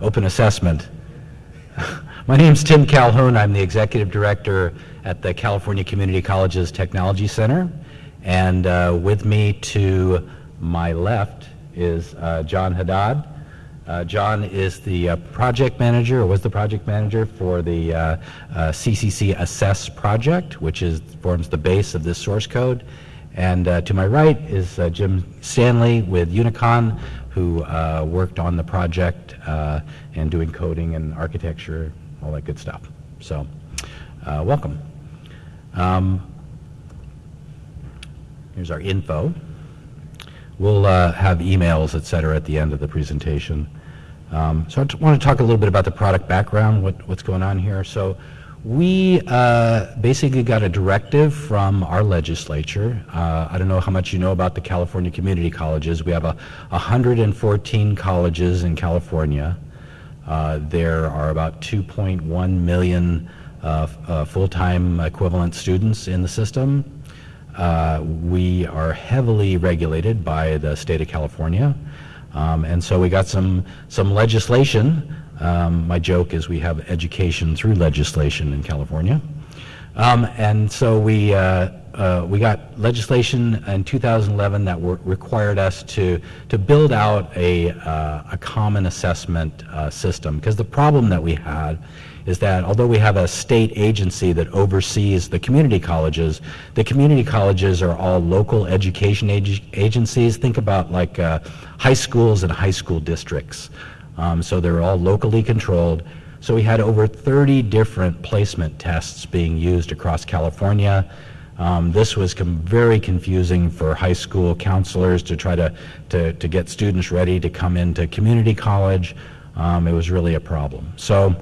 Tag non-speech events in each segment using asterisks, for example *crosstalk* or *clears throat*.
open assessment. *laughs* My name is Tim Calhoun. I'm the executive director at the California Community Colleges Technology Center. And uh, with me to my left is uh, John Haddad. Uh, John is the uh, project manager, or was the project manager for the uh, CCC Assess project, which is forms the base of this source code. And to my right is Jim Stanley with Unicon, who worked on the project and doing coding and architecture, all that good stuff. So, welcome. Um, here's our info. We'll uh, have emails, et cetera, at the end of the presentation. Um, so I want to talk a little bit about the product background, what, what's going on here. So we uh, basically got a directive from our legislature. Uh, I don't know how much you know about the California community colleges. We have a 114 colleges in California. Uh, there are about 2.1 million uh, uh, full-time equivalent students in the system. Uh, we are heavily regulated by the state of California. Um, and so we got some, some legislation. Um, my joke is we have education through legislation in California. Um, and so we, uh, uh, we got legislation in 2011 that required us to, to build out a, uh, a common assessment uh, system. Because the problem that we had is that although we have a state agency that oversees the community colleges, the community colleges are all local education ag agencies. Think about like uh, high schools and high school districts. Um, so they're all locally controlled. So we had over 30 different placement tests being used across California. Um, this was very confusing for high school counselors to try to, to, to, get students ready to come into community college. Um, it was really a problem. So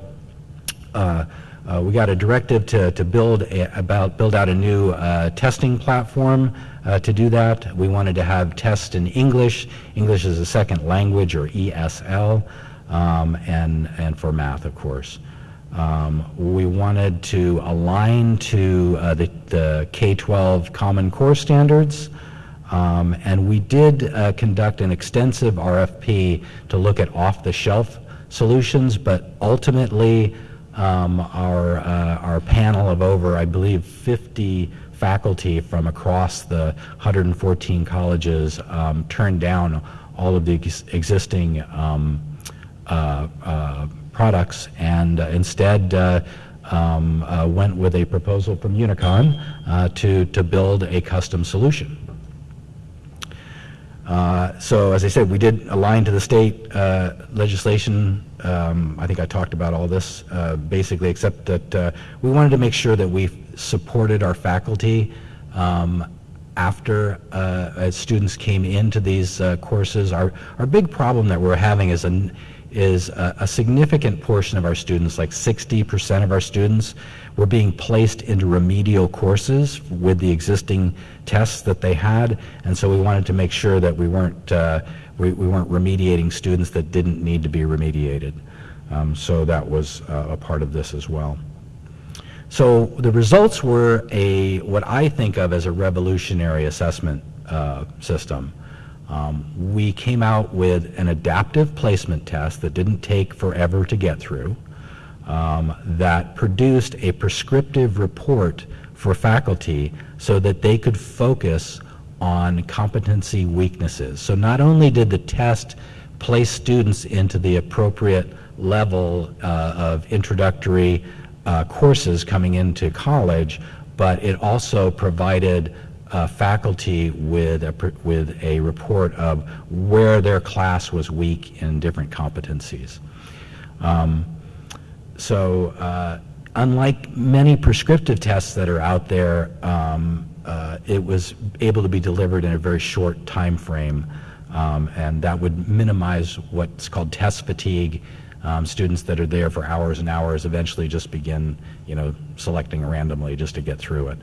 uh, uh, we got a directive to, to build a, about build out a new uh, testing platform uh, to do that. We wanted to have tests in English. English is a second language or ESL, um, and and for math, of course. Um, we wanted to align to uh, the, the K-12 Common Core standards. Um, and we did uh, conduct an extensive RFP to look at off-the-shelf solutions, but ultimately um, our, uh, our panel of over, I believe, 50 faculty from across the 114 colleges um, turned down all of the ex existing um, products and uh, instead uh, um, uh, went with a proposal from Unicon to, to build a custom solution. Uh, so as I said, we did align to the state uh, legislation. Um, I think I talked about all this uh, basically, except that uh, we wanted to make sure that we supported our faculty um, after uh, as students came into these courses. Our, our big problem that we're having is a, is a, a significant portion of our students, like 60% of our students, were being placed into remedial courses with the existing tests that they had, and so we wanted to make sure that we weren't uh, we, we, weren't remediating students that didn't need to be remediated. Um, so that was uh, a part of this as well. So the results were a what I think of as a revolutionary assessment uh, system. Um, we came out with an adaptive placement test that didn't take forever to get through um, that produced a prescriptive report for faculty so that they could focus on competency weaknesses. So not only did the test place students into the appropriate level uh, of introductory uh, courses coming into college, but it also provided uh, faculty with a, with a report of where their class was weak in different competencies. Um, so uh, unlike many prescriptive tests that are out there, um, uh, it was able to be delivered in a very short time frame, um, and that would minimize what's called test fatigue. Um, students that are there for hours and hours eventually just begin, you know, selecting randomly just to get through it.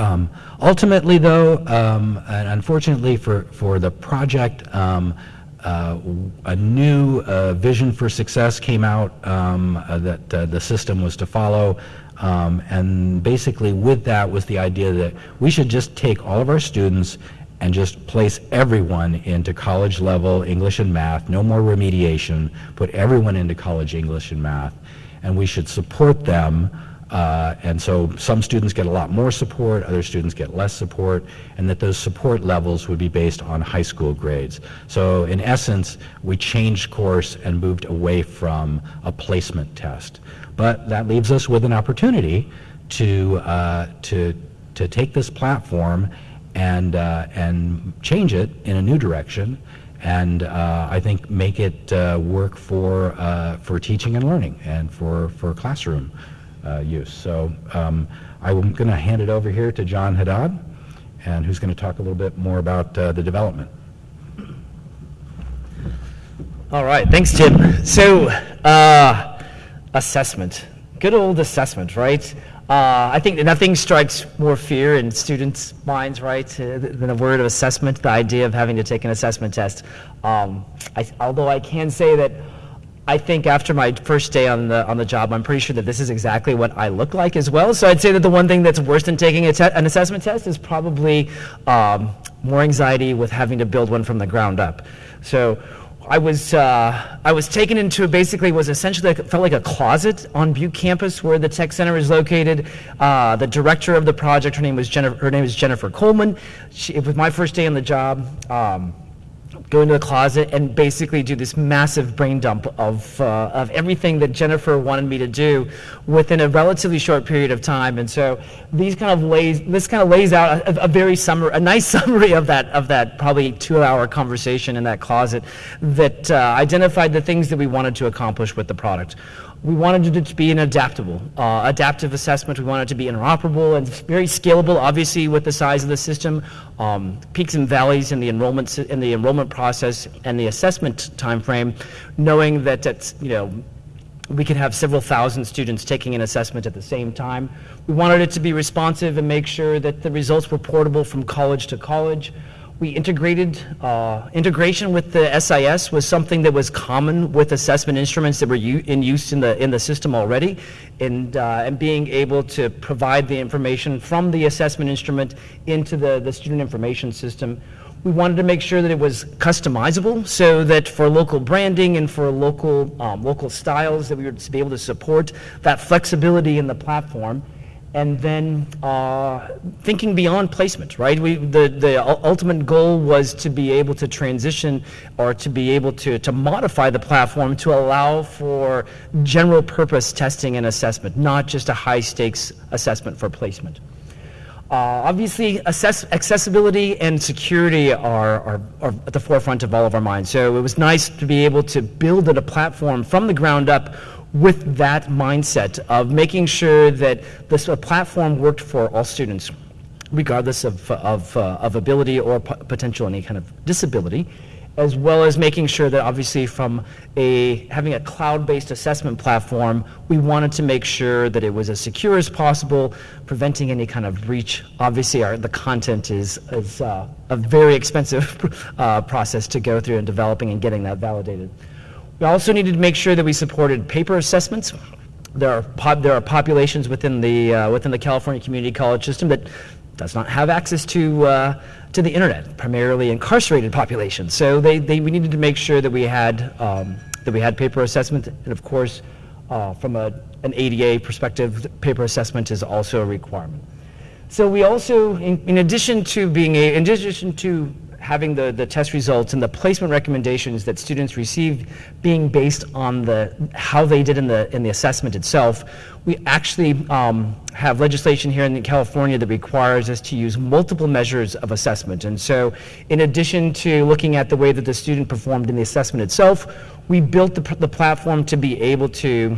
Um, ultimately, though, um, and unfortunately for, for the project, um, uh, a new uh, vision for success came out um, uh, that uh, the system was to follow. Um, and basically with that was the idea that we should just take all of our students and just place everyone into college level English and math, no more remediation, put everyone into college English and math, and we should support them. Uh, and so some students get a lot more support, other students get less support, and that those support levels would be based on high school grades. So in essence, we changed course and moved away from a placement test. But that leaves us with an opportunity to, uh, to, to take this platform and, uh, and change it in a new direction and uh, I think make it uh, work for, uh, for teaching and learning and for, for classroom use. So um, I'm going to hand it over here to John Haddad, and who's going to talk a little bit more about uh, the development. All right, thanks, Jim. So, uh, assessment. Good old assessment, right? Uh, I think nothing strikes more fear in students' minds, right, uh, than the word of assessment, the idea of having to take an assessment test. Um, I, although I can say that I think after my first day on the on the job, I'm pretty sure that this is exactly what I look like as well. So I'd say that the one thing that's worse than taking an assessment test is probably um, more anxiety with having to build one from the ground up. So I was uh, I was taken into basically was essentially felt like a closet on Butte campus where the tech center is located. Uh, the director of the project, her name was Jennifer. Her name is Jennifer Coleman. She, it was my first day on the job. Um, go into the closet and basically do this massive brain dump of, uh, of everything that Jennifer wanted me to do within a relatively short period of time. And so these kind of lays, this kind of lays out a, a very summary, a nice *laughs* summary of that, of that probably two hour conversation in that closet that uh, identified the things that we wanted to accomplish with the product. We wanted it to be an adaptable, uh, adaptive assessment. We wanted it to be interoperable and very scalable, obviously, with the size of the system. Um, peaks and valleys in the enrollment in the enrollment process and the assessment timeframe, knowing that you know we could have several thousand students taking an assessment at the same time. We wanted it to be responsive and make sure that the results were portable from college to college. We integrated, uh, integration with the SIS was something that was common with assessment instruments that were in use in the, in the system already, and, uh, and being able to provide the information from the assessment instrument into the, the student information system. We wanted to make sure that it was customizable so that for local branding and for local, um, local styles that we would be able to support that flexibility in the platform and then uh, thinking beyond placement, right? We, the, the ultimate goal was to be able to transition or to be able to, to modify the platform to allow for general purpose testing and assessment, not just a high stakes assessment for placement. Uh, obviously, accessibility and security are, are, are, at the forefront of all of our minds. So it was nice to be able to build a platform from the ground up with that mindset of making sure that this platform worked for all students, regardless of, of, uh, of ability or potential any kind of disability, as well as making sure that obviously from a having a cloud-based assessment platform, we wanted to make sure that it was as secure as possible, preventing any kind of breach. Obviously, our, the content is, is uh, a very expensive *laughs* uh, process to go through in developing and getting that validated. We also needed to make sure that we supported paper assessments. There are, there are populations within the, uh, within the California Community College system that does not have access to, uh, to the internet, primarily incarcerated populations. So they, they, we needed to make sure that we had, um, that we had paper assessment, and of course, uh, from a, an ADA perspective, paper assessment is also a requirement. So we also, in, in addition to being a, in addition to having the, the test results and the placement recommendations that students received being based on the how they did in the in the assessment itself. We actually um, have legislation here in California that requires us to use multiple measures of assessment. And so, in addition to looking at the way that the student performed in the assessment itself, we built the, the platform to be able to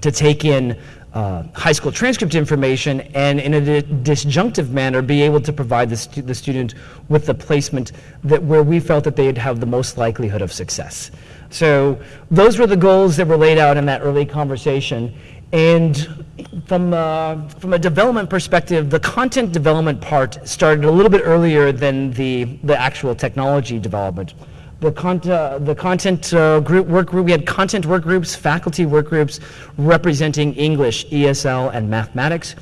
to take in uh, high school transcript information and in a disjunctive manner be able to provide the, stu the student with the placement that where we felt that they'd have the most likelihood of success. So those were the goals that were laid out in that early conversation. And from, uh, from a development perspective, the content development part started a little bit earlier than the, the actual technology development the, con uh, the content uh, group work group, we had content work groups, faculty work groups representing English, ESL, and mathematics.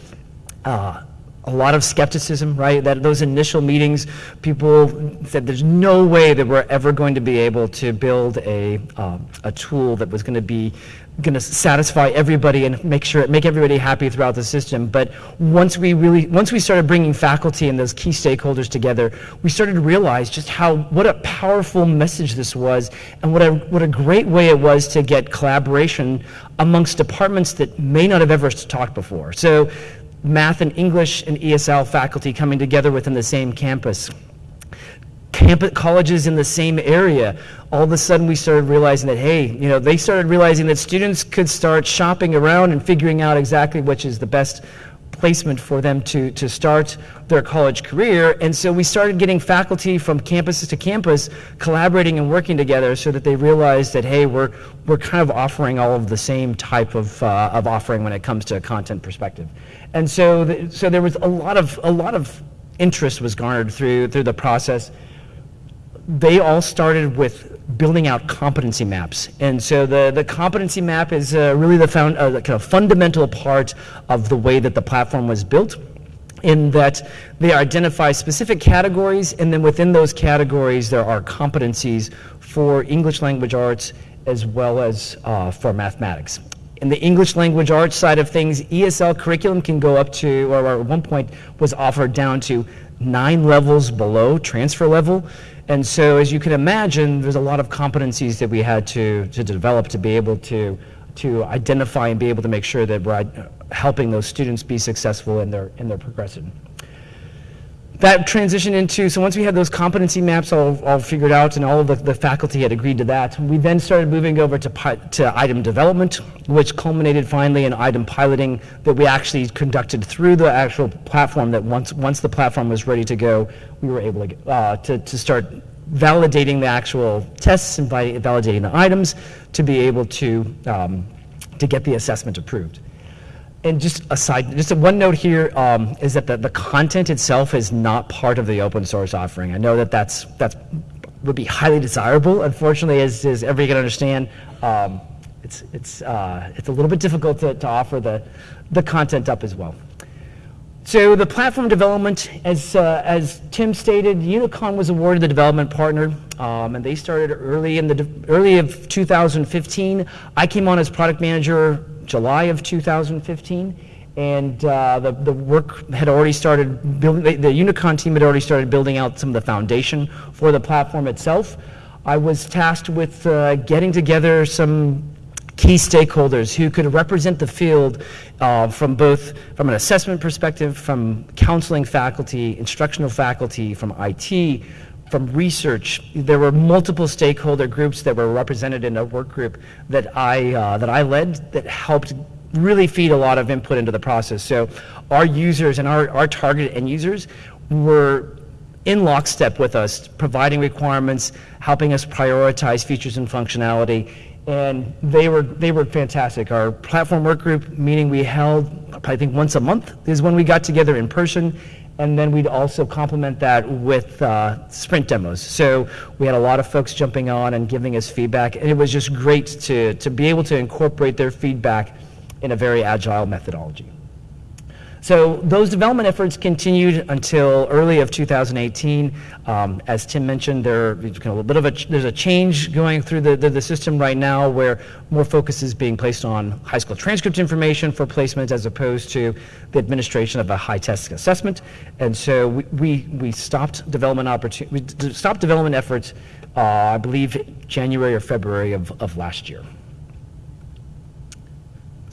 Uh, a lot of skepticism, right? That those initial meetings, people said there's no way that we're ever going to be able to build a, um, a tool that was going to be going to satisfy everybody and make sure make everybody happy throughout the system. But once we really once we started bringing faculty and those key stakeholders together, we started to realize just how what a powerful message this was, and what a what a great way it was to get collaboration amongst departments that may not have ever talked before. So math and English and ESL faculty coming together within the same campus. Campus colleges in the same area. All of a sudden, we started realizing that, hey, you know, they started realizing that students could start shopping around and figuring out exactly which is the best placement for them to, to start their college career. And so we started getting faculty from campus to campus collaborating and working together so that they realized that, hey, we're, we're kind of offering all of the same type of, uh, of offering when it comes to a content perspective. And so, the, so there was a lot of, a lot of interest was garnered through, through the process. They all started with building out competency maps. And so the, the competency map is uh, really the, found, uh, kind of fundamental part of the way that the platform was built in that they identify specific categories, and then within those categories, there are competencies for English language arts as well as uh, for mathematics. In the English language arts side of things, ESL curriculum can go up to, or at one point was offered down to nine levels below transfer level. And so, as you can imagine, there's a lot of competencies that we had to, to develop to be able to, to identify and be able to make sure that we're uh, helping those students be successful in their, in their progression that transitioned into, so once we had those competency maps all, all figured out and all of the, the faculty had agreed to that, we then started moving over to, to item development, which culminated finally in item piloting that we actually conducted through the actual platform that once, once the platform was ready to go, we were able to, uh, to, to start validating the actual tests and validating the items to be able to, um, to get the assessment approved and just aside, just a one note here um, is that the, the content itself is not part of the open source offering. I know that that's that's would be highly desirable. Unfortunately, as, as everybody can understand, um, it's it's uh, it's a little bit difficult to, to offer the the content up as well. So the platform development, as uh, as Tim stated, Unicon was awarded the development partner, um, and they started early in the early of 2015. I came on as product manager July of 2015, and uh, the, the work had already started building, the, the Unicon team had already started building out some of the foundation for the platform itself. I was tasked with uh, getting together some key stakeholders who could represent the field uh, from both from an assessment perspective, from counseling faculty, instructional faculty, from IT, from research. There were multiple stakeholder groups that were represented in a work group that I, uh, that I led that helped really feed a lot of input into the process. So our users and our, our target end users were in lockstep with us, providing requirements, helping us prioritize features and functionality, and they were they were fantastic. Our platform work group meeting we held, I think once a month, is when we got together in person and then we'd also complement that with uh, sprint demos. So we had a lot of folks jumping on and giving us feedback, and it was just great to, to be able to incorporate their feedback in a very agile methodology. So those development efforts continued until early of 2018. Um, as Tim mentioned, there a bit of a there's a change going through the, the, the, system right now where more focus is being placed on high school transcript information for placement as opposed to the administration of a high test assessment. And so we, we, we stopped development stopped development efforts, uh, I believe January or February of, of last year.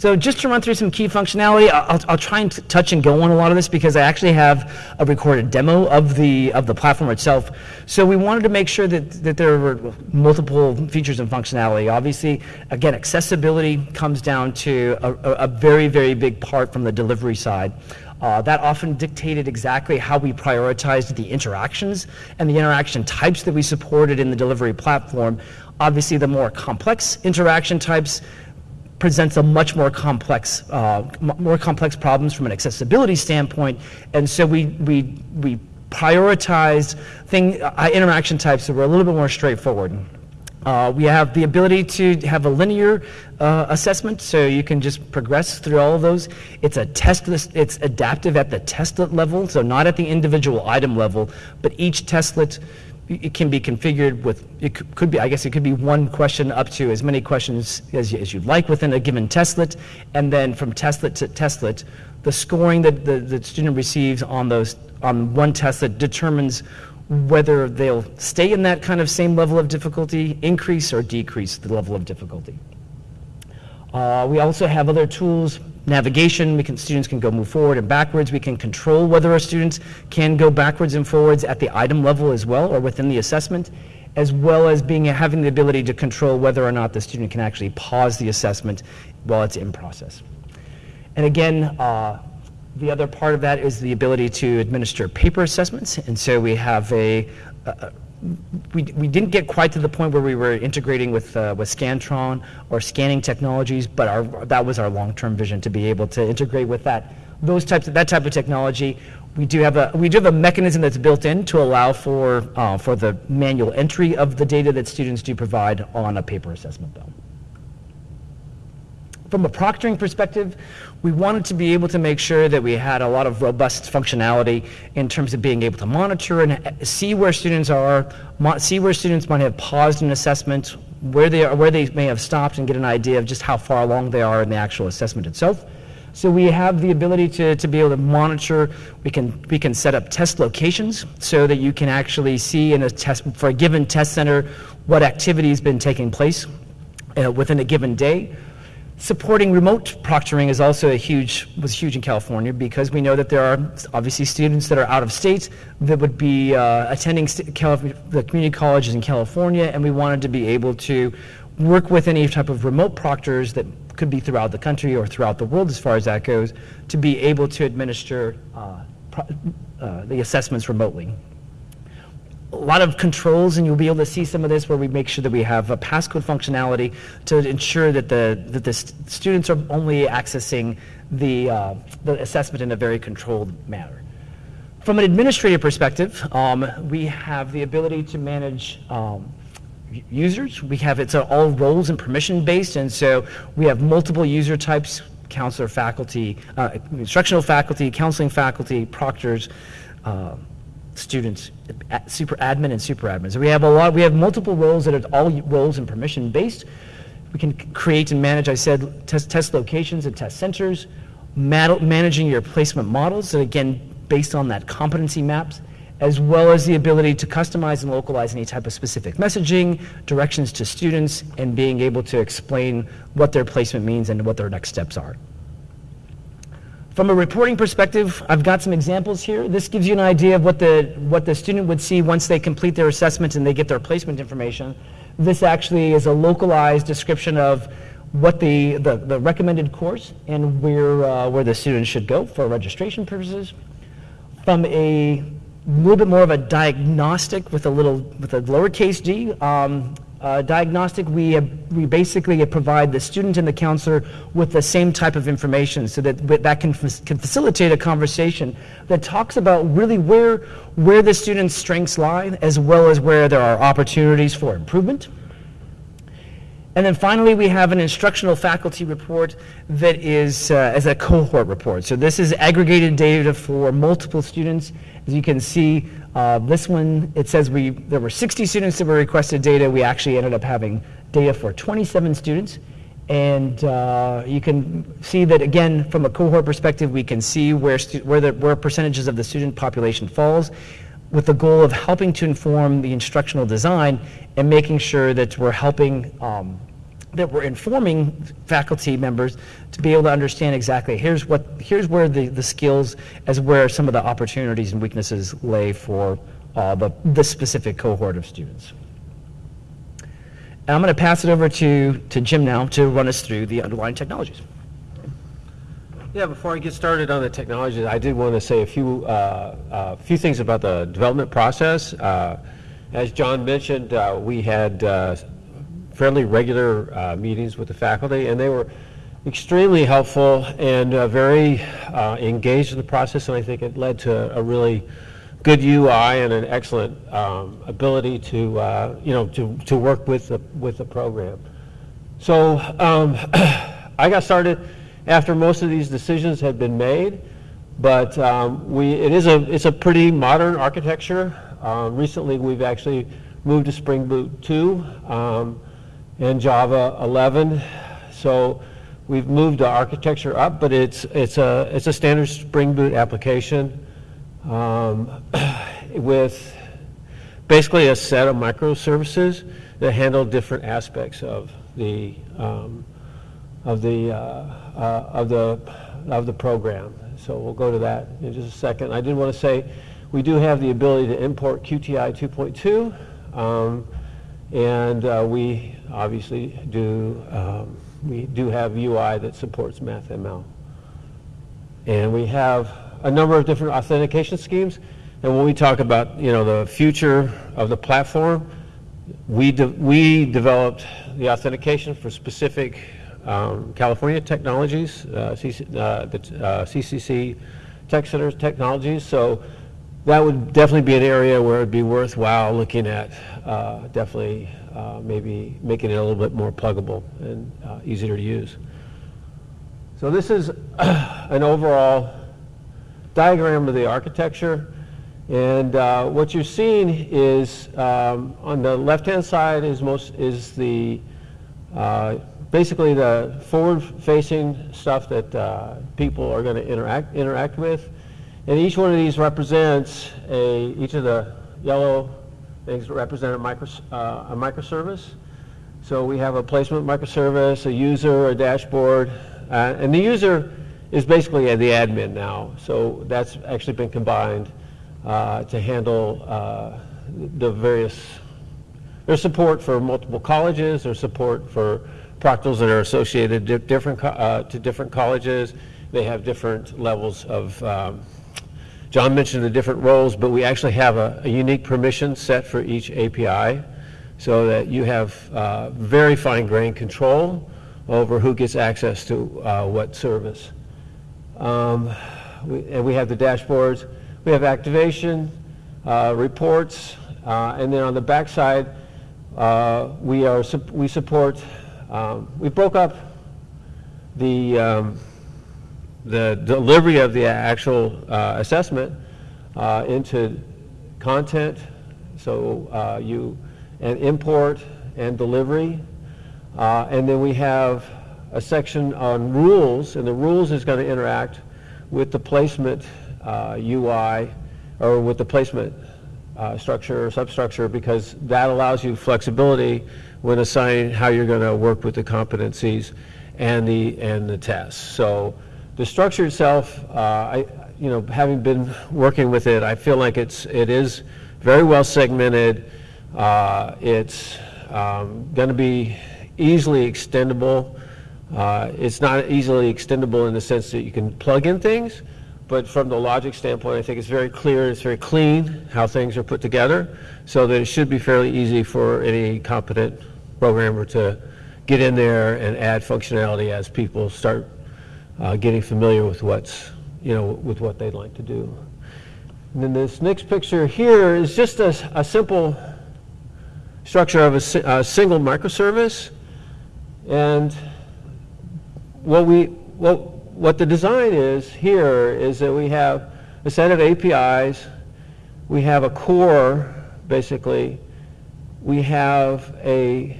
So just to run through some key functionality, I'll, I'll try and touch and go on a lot of this because I actually have a recorded demo of the of the platform itself. So we wanted to make sure that, that there were multiple features and functionality. Obviously, again, accessibility comes down to a, a very, very big part from the delivery side. Uh, that often dictated exactly how we prioritized the interactions and the interaction types that we supported in the delivery platform. Obviously, the more complex interaction types, presents a much more complex, uh, more complex problems from an accessibility standpoint. And so we, we, we prioritized thing, uh, interaction types that were a little bit more straightforward. Uh, we have the ability to have a linear uh, assessment, so you can just progress through all of those. It's a test. It's adaptive at the testlet level, so not at the individual item level, but each testlet it can be configured with, it could be, I guess it could be one question up to as many questions as, as you'd like within a given testlet. And then from testlet to testlet, the scoring that the, the student receives on those, on one testlet determines whether they'll stay in that kind of same level of difficulty, increase or decrease the level of difficulty. Uh, we also have other tools, navigation, we can, students can go move forward and backwards. We can control whether our students can go backwards and forwards at the item level as well or within the assessment, as well as being having the ability to control whether or not the student can actually pause the assessment while it's in process. And again, uh, the other part of that is the ability to administer paper assessments. And so we have a, a we, we didn't get quite to the point where we were integrating with, uh, with Scantron or scanning technologies, but our, that was our long-term vision to be able to integrate with that, those types of, that type of technology. We do have a, we do have a mechanism that's built in to allow for, uh, for the manual entry of the data that students do provide on a paper assessment though. From a proctoring perspective, we wanted to be able to make sure that we had a lot of robust functionality in terms of being able to monitor and see where students are, see where students might have paused an assessment, where they are, where they may have stopped, and get an idea of just how far along they are in the actual assessment itself. So we have the ability to, to be able to monitor, we can, we can set up test locations so that you can actually see in a test, for a given test center, what activity has been taking place uh, within a given day. Supporting remote proctoring is also a huge, was huge in California because we know that there are obviously students that are out of state that would be uh, attending the community colleges in California, and we wanted to be able to work with any type of remote proctors that could be throughout the country or throughout the world as far as that goes, to be able to administer uh, uh, the assessments remotely a lot of controls, and you'll be able to see some of this where we make sure that we have a passcode functionality to ensure that the, that the st students are only accessing the, uh, the assessment in a very controlled manner. From an administrative perspective, um, we have the ability to manage um, users. We have, it's all roles and permission based, and so we have multiple user types, counselor faculty, uh, instructional faculty, counseling faculty, proctors, uh, students, super admin and super admin. So we have a lot, we have multiple roles that are all roles and permission based. We can create and manage, I said, test, test locations and test centers, managing your placement models, so again, based on that competency maps, as well as the ability to customize and localize any type of specific messaging, directions to students, and being able to explain what their placement means and what their next steps are. From a reporting perspective, I've got some examples here. This gives you an idea of what the, what the student would see once they complete their assessment and they get their placement information. This actually is a localized description of what the, the, the recommended course and where, uh, where the student should go for registration purposes. From a little bit more of a diagnostic with a little, with a lowercase d, um, uh, diagnostic, we, uh, we basically provide the student and the counselor with the same type of information so that that can, can facilitate a conversation that talks about really where, where the student's strengths lie as well as where there are opportunities for improvement. And then finally, we have an instructional faculty report that is uh, as a cohort report. So this is aggregated data for multiple students. As you can see, uh, this one, it says we, there were 60 students that were requested data. We actually ended up having data for 27 students. And uh, you can see that, again, from a cohort perspective, we can see where, where, the, where percentages of the student population falls with the goal of helping to inform the instructional design and making sure that we're helping um, that we're informing faculty members to be able to understand exactly here's what here's where the, the skills as where some of the opportunities and weaknesses lay for uh, the, the specific cohort of students. And I'm going to pass it over to, to Jim now to run us through the underlying technologies. Yeah, before I get started on the technologies, I did want to say a few, uh, uh, few things about the development process. Uh, as John mentioned, uh, we had fairly regular uh, meetings with the faculty, and they were extremely helpful and uh, very uh, engaged in the process, and I think it led to a really good UI and an excellent um, ability to, uh, you know, to, to work with the, with the program. So um, *clears throat* I got started after most of these decisions had been made, but um, we, it is a, it's a pretty modern architecture. Uh, Recently, we've actually moved to Spring Boot 2 um, and Java 11. So we've moved the architecture up, but it's, it's a, it's a standard Spring Boot application um, *clears throat* with basically a set of microservices that handle different aspects of the, um, of the, uh, uh, of the, of the program. So we'll go to that in just a second. I did want to say, we do have the ability to import QTI 2.2, um, and uh, we obviously do, um, we do have UI that supports MathML. And we have a number of different authentication schemes. And when we talk about, you know, the future of the platform, we, de- we developed the authentication for specific um, California technologies, uh, CC, uh, the uh, CCC Tech Centers technologies. So that would definitely be an area where it'd be worthwhile looking at, uh, definitely uh, maybe making it a little bit more pluggable and uh, easier to use. So this is *clears throat* an overall diagram of the architecture. And uh, what you're seeing is, um, on the left-hand side is most, is the, uh, basically the forward-facing stuff that uh, people are going to interact, interact with. And each one of these represents a, each of the yellow things represent a, micro, uh, a microservice. So we have a placement microservice, a user, a dashboard, uh, and the user is basically the admin now. So that's actually been combined uh, to handle uh, the various, there's support for multiple colleges, there's support for proctors that are associated di- different, uh, to different colleges. They have different levels of, um, John mentioned the different roles, but we actually have a, a unique permission set for each API so that you have uh, very fine-grained control over who gets access to uh, what service. Um, we- And we have the dashboards, we have activation, uh, reports, uh, and then on the backside, uh, we are, we support, um, we broke up the, um, the delivery of the actual uh, assessment uh, into content, so uh, you, and import and delivery. Uh, And then we have a section on rules, and the rules is going to interact with the placement uh, UI, or with the placement uh, structure or substructure, because that allows you flexibility when assigning how you're going to work with the competencies and the, and the tests. So the structure itself, uh, I, you know, having been working with it, I feel like it's, it is very well segmented. Uh, It's going to be easily extendable. Uh, It's not easily extendable in the sense that you can plug in things, but from the logic standpoint, I think it's very clear, it's very clean how things are put together, so that it should be fairly easy for any competent programmer to get in there and add functionality as people start uh, getting familiar with what's, you know, with what they'd like to do. And then this next picture here is just a, a simple structure of a, a single microservice. And what we, what, what the design is here is that we have a set of APIs, we have a core, basically, we have a,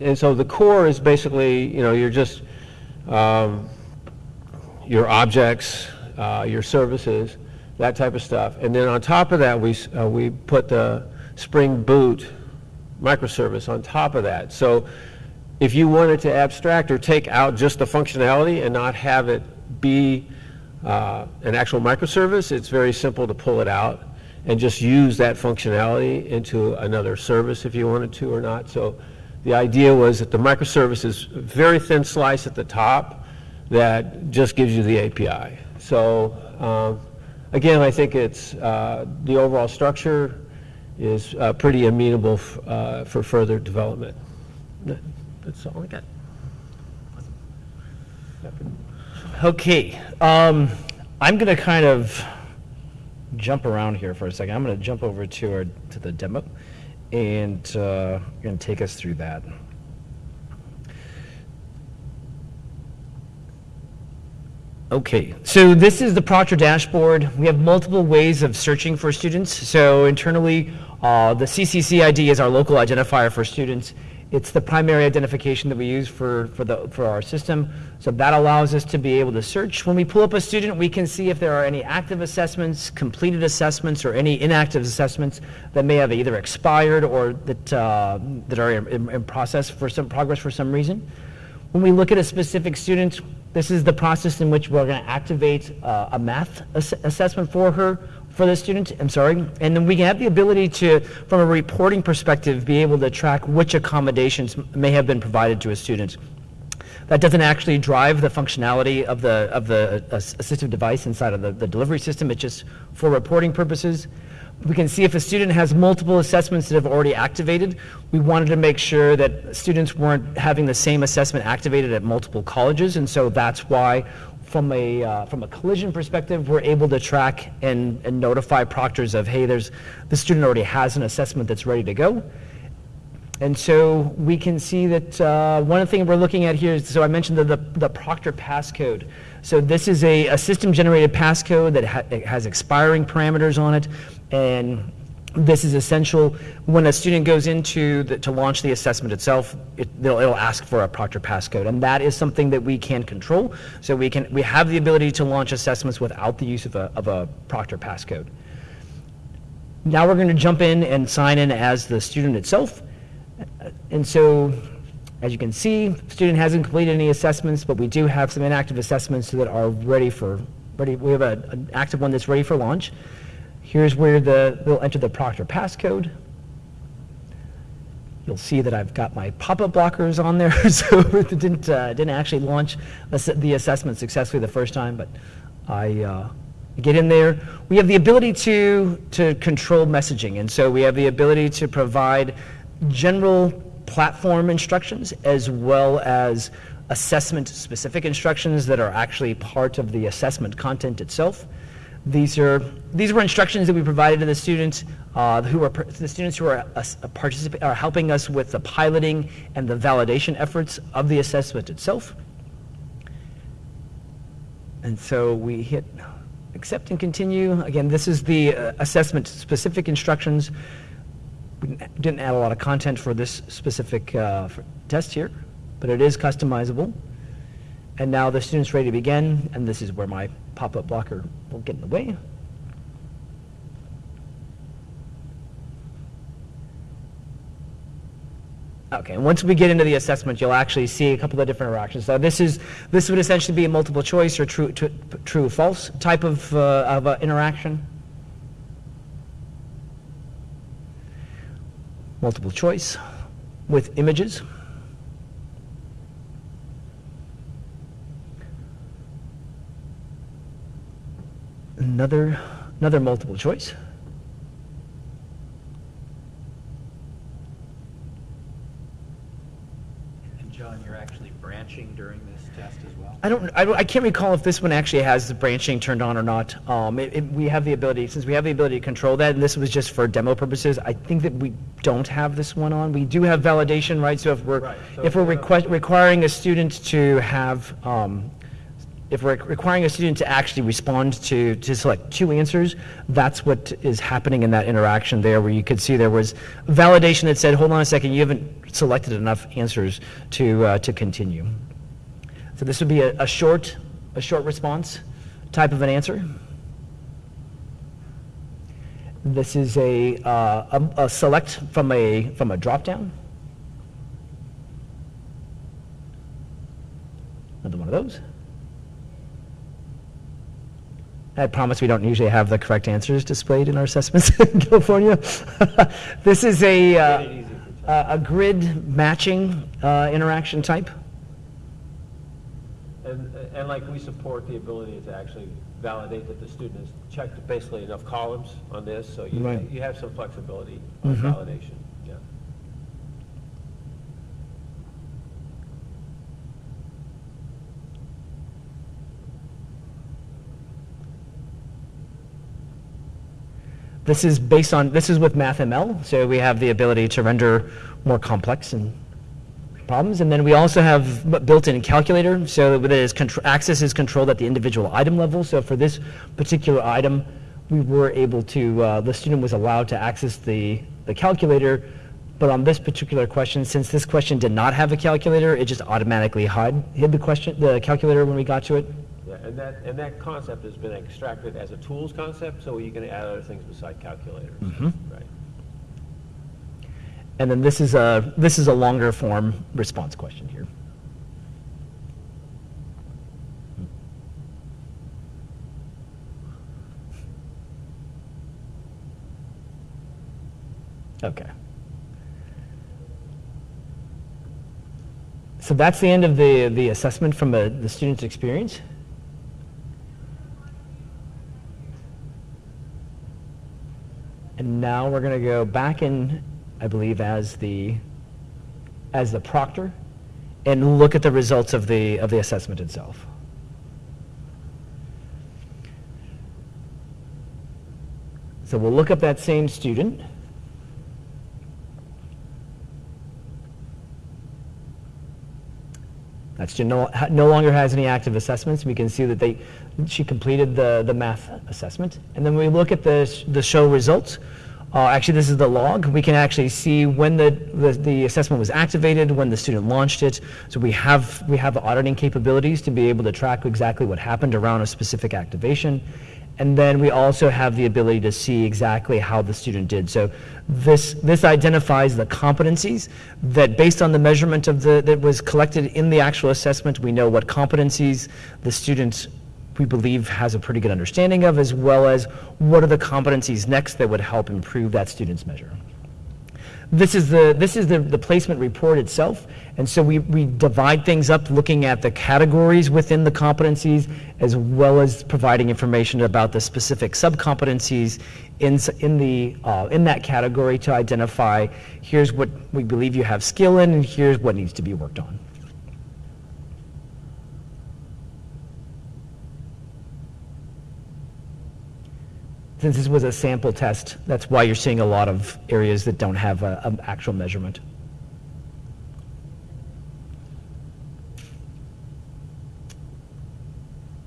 and so the core is basically, you know, you're just, um, your objects, uh, your services, that type of stuff. And then on top of that, we, uh, we put the Spring Boot microservice on top of that. So if you wanted to abstract or take out just the functionality and not have it be uh, an actual microservice, it's very simple to pull it out and just use that functionality into another service if you wanted to or not. So the idea was that the microservice is a very thin slice at the top that just gives you the API. So um, again, I think it's, uh, the overall structure is uh, pretty amenable uh, for further development. That's all I got. Okay, um, I'm gonna kind of jump around here for a second. I'm going to jump over to our to the demo, and uh, going to take us through that. Okay, so this is the Proctor dashboard. We have multiple ways of searching for students. So internally, uh, the CCC ID is our local identifier for students. It's the primary identification that we use for, for, the, for our system. So that allows us to be able to search. When we pull up a student, we can see if there are any active assessments, completed assessments, or any inactive assessments that may have either expired or that, uh, that are in, in process for some progress for some reason. When we look at a specific student, this is the process in which we're going to activate uh, a math ass- assessment for her, for the student, I'm sorry. And then we have the ability to, from a reporting perspective, be able to track which accommodations may have been provided to a student. That doesn't actually drive the functionality of the, of the uh, assistive device inside of the, the delivery system. It's just for reporting purposes. We can see if a student has multiple assessments that have already activated. We wanted to make sure that students weren't having the same assessment activated at multiple colleges, and so that's why, from a, uh, from a collision perspective, we're able to track and, and notify proctors of, hey, there's, the student already has an assessment that's ready to go. And so we can see that uh, one of the things we're looking at here is, so I mentioned the, the, the Proctor passcode. So this is a, a system-generated passcode that ha- has expiring parameters on it, and this is essential. When a student goes into the, to launch the assessment itself, it, it'll, it'll ask for a Proctor passcode, and that is something that we can control. So we can we have the ability to launch assessments without the use of a, of a Proctor passcode. Now we're going to jump in and sign in as the student itself. And so, as you can see, student hasn't completed any assessments, but we do have some inactive assessments that are ready for, ready, we have a- an active one that's ready for launch. Here's where the, they'll enter the Proctor passcode. You'll see that I've got my pop-up blockers on there, *laughs* so it didn't, uh, didn't actually launch the assessment successfully the first time, but I uh, get in there. We have the ability to, to control messaging, and so we have the ability to provide general platform instructions as well as assessment-specific instructions that are actually part of the assessment content itself. These are these were instructions that we provided to the students uh, who are the students who are uh, participa- are helping us with the piloting and the validation efforts of the assessment itself. And so we hit accept and continue. Again, this is the uh, assessment specific instructions. We didn't- add a lot of content for this specific uh, for test here, but it is customizable. And now the student's ready to begin, and this is where my pop-up blocker will get in the way. Okay, and once we get into the assessment, you'll actually see a couple of different interactions. So this is this would essentially be a multiple choice or true true, true false type of uh, of uh, interaction. Multiple choice with images. Another another multiple choice. And John, you're actually branching during this test as well? I don't, I don't, I can't recall if this one actually has the branching turned on or not. Um, it, it, we have the ability, since we have the ability to control that, and this was just for demo purposes, I think that we don't have this one on. We do have validation, right? So if we're, Right, so if we're if we have- request, requiring a student to have, um, if we're requiring a student to actually respond to, to select two answers, that's what is happening in that interaction there, where you could see there was validation that said, hold on a second, you haven't selected enough answers to, uh, to continue. So this would be a, a short, a short response type of an answer. This is a, uh, a, a select from a, from a drop-down. Another one of those. I promise we don't usually have the correct answers displayed in our assessments *laughs* in California. *laughs* this is a, uh, Made it easy for a a grid matching uh, interaction type. And, and like we support the ability to actually validate that the student has checked basically enough columns on this, so you, Right. you have some flexibility on Mhm. validation, yeah. This is based on, this is with MathML, so we have the ability to render more complex and problems. And then we also have built-in calculator, so that is access is controlled at the individual item level. So for this particular item, we were able to, uh, the student was allowed to access the, the calculator, but on this particular question, since this question did not have a calculator, it just automatically hid, hid the question, the calculator when we got to it. Yeah, and that, and that concept has been extracted as a tools concept, so are you can add other things beside calculators. Right. And then this is a, this is a longer form response question here. Okay. So that's the end of the, the assessment from a, the student's experience. And now we're going to go back in, I believe, as the, as the proctor and look at the results of the, of the assessment itself. So we'll look up that same student. That student no, no longer has any active assessments. We can see that they, she completed the, the math assessment. And then we look at the, the show results. Uh, actually, this is the log. We can actually see when the, the, the assessment was activated, when the student launched it. So we have, we have auditing capabilities to be able to track exactly what happened around a specific activation. And then we also have the ability to see exactly how the student did. So this, this identifies the competencies that based on the measurement of the, that was collected in the actual assessment, we know what competencies the student, we believe, has a pretty good understanding of, as well as what are the competencies next that would help improve that student's measure. This is the, this is the, the placement report itself. And so we, we divide things up looking at the categories within the competencies as well as providing information about the specific subcompetencies in, in, the, uh, in that category to identify here's what we believe you have skill in and here's what needs to be worked on. Since this was a sample test, that's why you're seeing a lot of areas that don't have an actual measurement.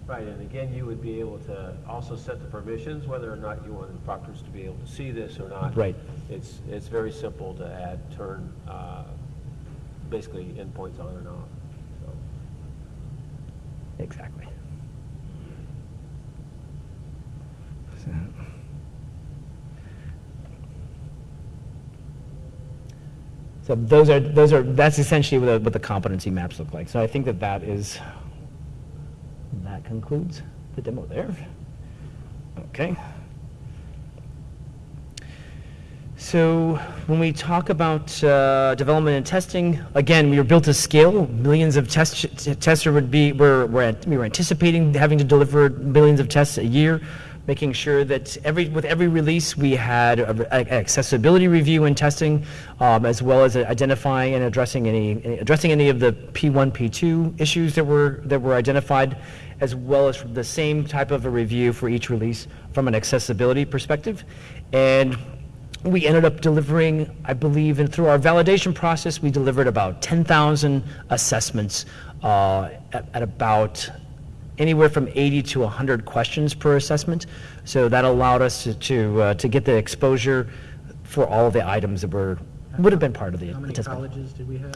Right, and again, you would be able to also set the permissions, whether or not you want proctors to be able to see this or not. Right. It's, it's very simple to add, turn, uh, basically endpoints on and off, so. Exactly. So those are, those are, that's essentially what the, what the competency maps look like. So I think that that is, that concludes the demo there. Okay. So when we talk about uh, development and testing, again, we were built to scale. Millions of test tester would be, we're, we're, we were anticipating having to deliver millions of tests a year, making sure that every, with every release, we had a- a- accessibility review and testing, um, as well as identifying and addressing any, addressing any of the P1, P2 issues that were, that were identified, as well as the same type of a review for each release from an accessibility perspective. And we ended up delivering, I believe, and through our validation process, we delivered about 10,000 assessments uh, at, at about anywhere from 80 to 100 questions per assessment. So that allowed us to, to, uh, to get the exposure for all the items that were, would have been part of the How many assessment. colleges did we have?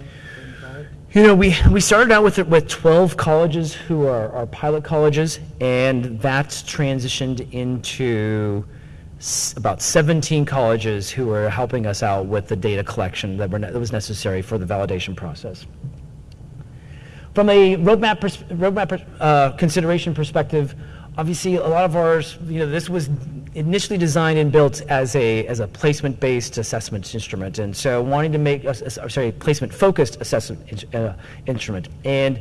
You know, we, we started out with, with 12 colleges who are, are pilot colleges, and that's transitioned into s- about 17 colleges who are helping us out with the data collection that, were, ne- that was necessary for the validation process. From a roadmap, pers- roadmap pers- uh, consideration perspective, obviously a lot of ours, you know, this was initially designed and built as a as a placement-based assessment instrument, and so wanting to make uh, sorry, placement-focused assessment in- uh, instrument, and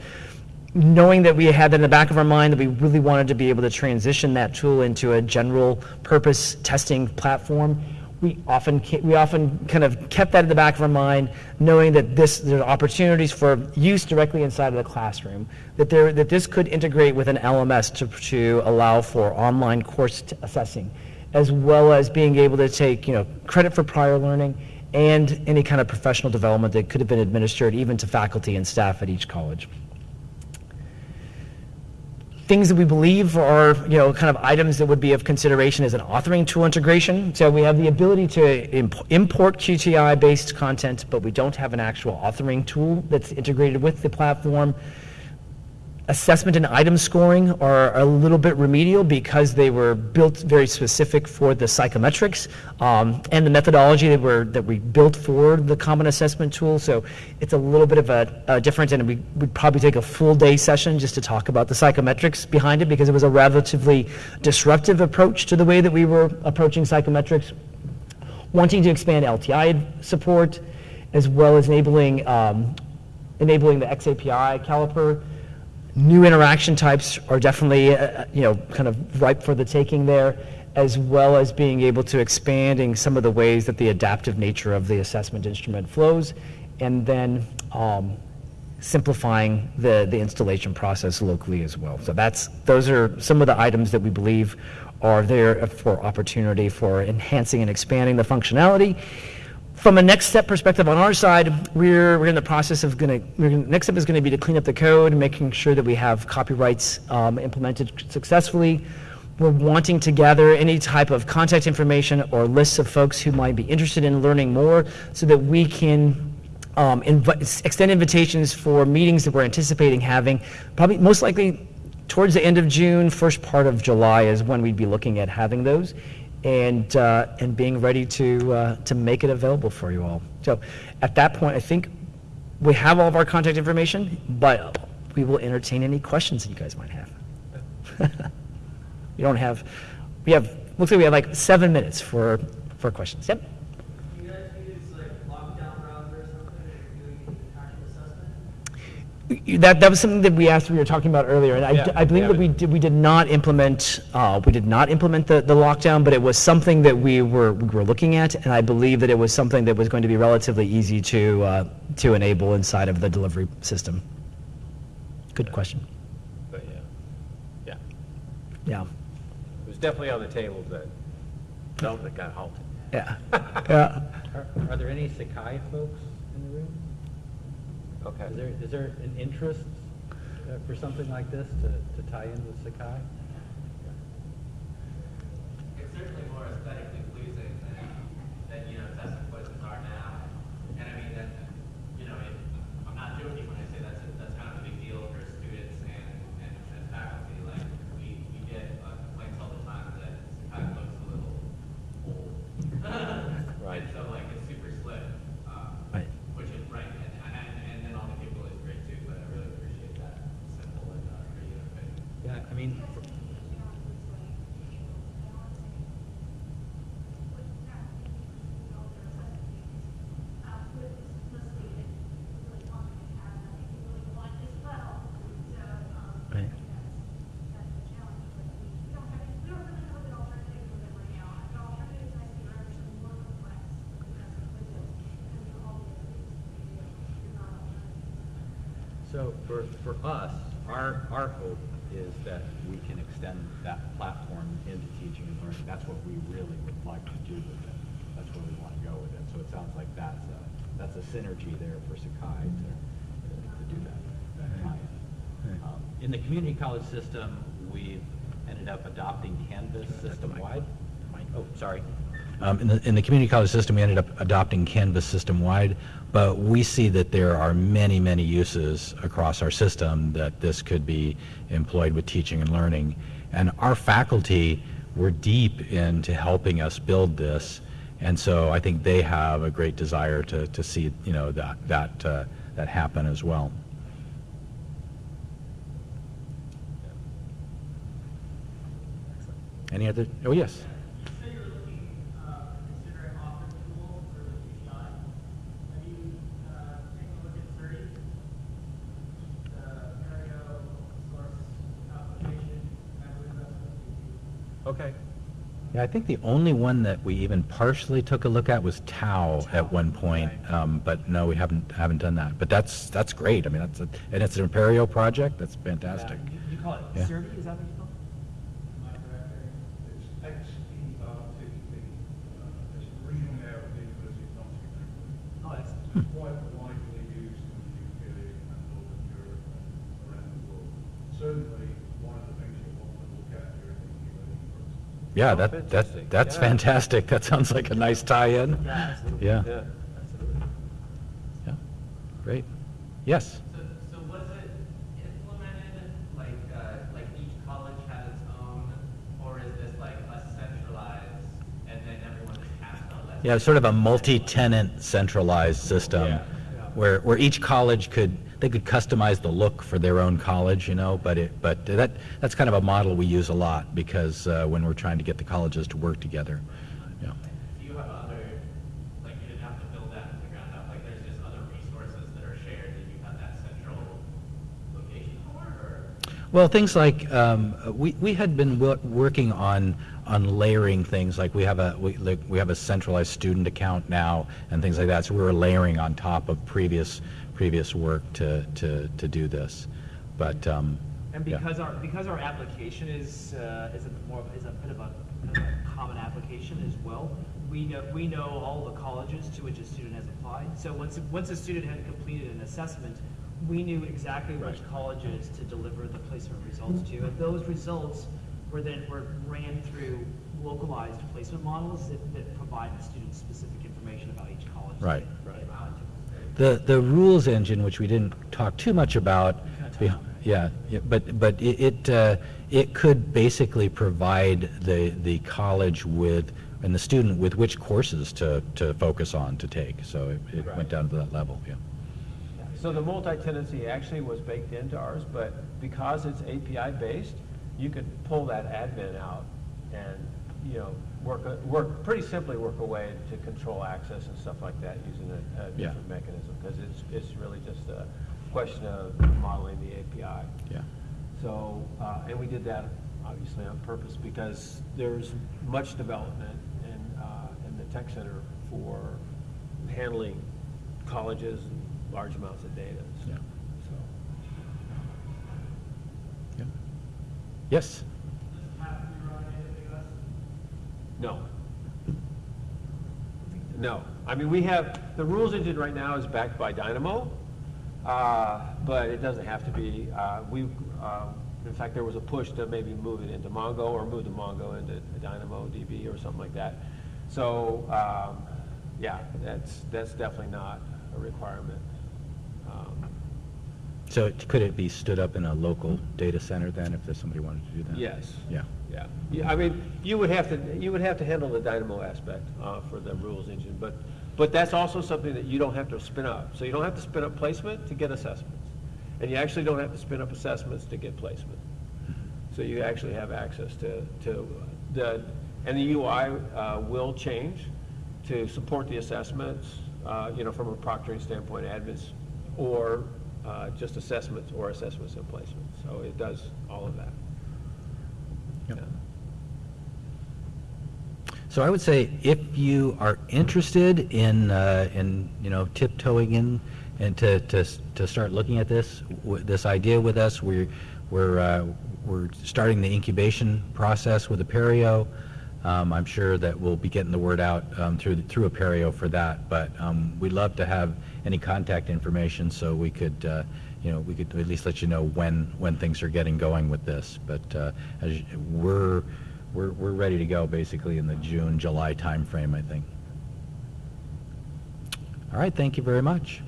knowing that we had that in the back of our mind that we really wanted to be able to transition that tool into a general purpose testing platform we often we often kind of kept that in the back of our mind knowing that this there are opportunities for use directly inside of the classroom that there that this could integrate with an LMS to, to allow for online course assessing as well as being able to take, you know, credit for prior learning and any kind of professional development that could have been administered even to faculty and staff at each college things that we believe are, you know, kind of items that would be of consideration as an authoring tool integration. So we have the ability to imp- import QTI-based content, but we don't have an actual authoring tool that's integrated with the platform. Assessment and item scoring are a little bit remedial because they were built very specific for the psychometrics um, and the methodology that were that we built for the common assessment tool. So it's a little bit of a, a different, and we would probably take a full day session just to talk about the psychometrics behind it because it was a relatively disruptive approach to the way that we were approaching psychometrics wanting to expand LTI support, as well as enabling, um, enabling the XAPI caliper. New interaction types are definitely, uh, you know, kind of ripe for the taking there, as well as being able to expanding some of the ways that the adaptive nature of the assessment instrument flows, and then um, simplifying the, the installation process locally as well. So that's, those are some of the items that we believe are there for opportunity for enhancing and expanding the functionality. From a next step perspective on our side, we're, we're in the process of going to, next step is going to be to clean up the code, making sure that we have copyrights um, implemented successfully. We're wanting to gather any type of contact information or lists of folks who might be interested in learning more so that we can um, invi- extend invitations for meetings that we're anticipating having, probably most likely towards the end of June, first part of July is when we'd be looking at having those and, uh, and being ready to, uh, to make it available for you all. So at that point, I think we have all of our contact information, but we will entertain any questions that you guys might have. *laughs* We don't have, we have, looks like we have like seven minutes for, for questions. Yep. Do you guys use like lockdown browser or something if you're doing the actual assessment? That, that was something that we asked, we were talking about earlier, and I, Yeah, I believe yeah. that we did, we did not implement, uh, we did not implement the, the lockdown, but it was something that we were, we were looking at, and I believe that it was something that was going to be relatively easy to, uh, to enable inside of the delivery system. Good question. But yeah, yeah. Yeah, It was definitely on the table, but development got halted. yeah, *laughs* yeah. Are, are there any Sakai folks in the room? Okay. Is there, is there an interest uh, for something like this to, to tie in with Sakai? It's certainly more aesthetically pleasing than, than, you know, test quizzes are now. And I mean, that, you know, it, I'm not joking when I say that's, a- that's kind of a big deal for students and, and, and faculty. Like, we, we get uh, complaints all the time that Sakai looks a little old. Right. And so like, it's super slick, uh, Right. which is right, and, and, and then all the capability is great too, but I really appreciate that simple and, uh, pretty interface. Yeah, I mean, Right. So for, for us, our, our hope is that we can extend that platform into teaching and learning. That's what we really would like to do with it. That's where we want to go with it. So it sounds like that's a, that's a synergy there for Sakai to, to do that, that tie-in. Um, In the community college system, we've ended up adopting Canvas system-wide. Oh, sorry. Um, In the, in the community college system, we ended up adopting Canvas system-wide, but we see that there are many, many uses across our system that this could be employed with teaching and learning. And our faculty were deep into helping us build this, and so I think they have a great desire to, to see, you know, that, that, uh, that happen as well. Any other, oh, yes? You say you're looking, uh, considering offer tool for the QTI. Have you, uh, taken a look at Xerte? The Apereo source application, member investment? Okay. Yeah, I think the only one that we even partially took a look at was TAO at one point, um, but no, we haven't, haven't done that. But that's, that's great, I mean, that's, a- and it's an Imperial project, that's fantastic. You call it Yeah. Xerte, is that what you call it? My director, it's XP, uh, quite widely used in the UK and Northern Europe and around the world. Certainly, one of the things you want to look at during the e-learning process. Yeah, that, that, that's Yeah. fantastic. That sounds like a nice tie-in. Yeah, absolutely. Yeah, Yeah, absolutely. yeah, great. Yes? So, so was it implemented, like, uh, like each college had its own, or is this like a centralized, and then everyone just has to let? Yeah, sort of a multi-tenant centralized system Yeah. where, where each college could, they could customize the look for their own college, you know, but it, but that, that's kind of a model we use a lot because uh, when we're trying to get the colleges to work together. Yeah. Do you have other, like, you didn't have to build that from the ground up, like, there's just other resources that are shared that you have that central location for, or? Well, things like, um, we, we had been wo- working on, on layering things, like we have a, we, like, we have a centralized student account now and things like that, so we were layering on top of previous, previous work to, to, to do this. But, um, And yeah. because our, because our application is, uh, is a more, of- is a bit of a, kind of a common application as well, we know, we know all the colleges to which a student has applied. So once, once a student had completed an assessment, we knew exactly which colleges to deliver the placement results to. And those results were then, were ran through localized placement models that, that provide the student specific information about each college. Right. they to. The, the rules engine, which we didn't talk too much about, yeah, yeah, but, but it, it, uh, it could basically provide the, the college with, and the student with which courses to, to focus on to take. So it, it Right. went down to that level, yeah. So the multi-tenancy actually was baked into ours, but because it's API-based, you could pull that admin out and, you know, work, a- work, pretty simply work a way to control access and stuff like that using a, a Yeah. different mechanism, because it's, it's really just a question of modeling the API. Yeah. So, uh, and we did that obviously on purpose because there's much development in, uh, in the tech center for handling colleges and large amounts of data. so- Yeah. So, Yeah. Yes? Does it have to be run in AWS? No. No. I mean, we have, the rules engine right now is backed by Dynamo, uh, but it doesn't have to be. Uh, We, uh, in fact, there was a push to maybe move it into Mongo or move the Mongo into Dynamo DB or something like that. So, um, yeah, that's, that's definitely not a requirement. Um, So it- could it be stood up in a local data center then, if there's somebody wanted to do that? Yes. Yeah. Yeah, Yeah, I mean, you would have to, you would have to handle the Dynamo aspect uh, for the rules engine, but, but that's also something that you don't have to spin up. So you don't have to spin up placement to get assessments. And you actually don't have to spin up assessments to get placement. So you actually have access to, to the, and the UI uh, will change to support the assessments, uh, you know, from a proctoring standpoint, admins, or uh, just assessments or assessments and placements. So it does all of that. So I would say if you are interested in, uh, in, you know, tiptoeing in and to, to, to start looking at this, this idea with us, we're, we're, uh, we're starting the incubation process with Apereo. Um, I'm sure that we'll be getting the word out um, through, through Apereo for that, but um, we'd love to have any contact information so we could, uh, you know, we could at least let you know when, when things are getting going with this. But uh, as we're, we're, we're ready to go basically in the June, July timeframe, I think. All right, thank you very much.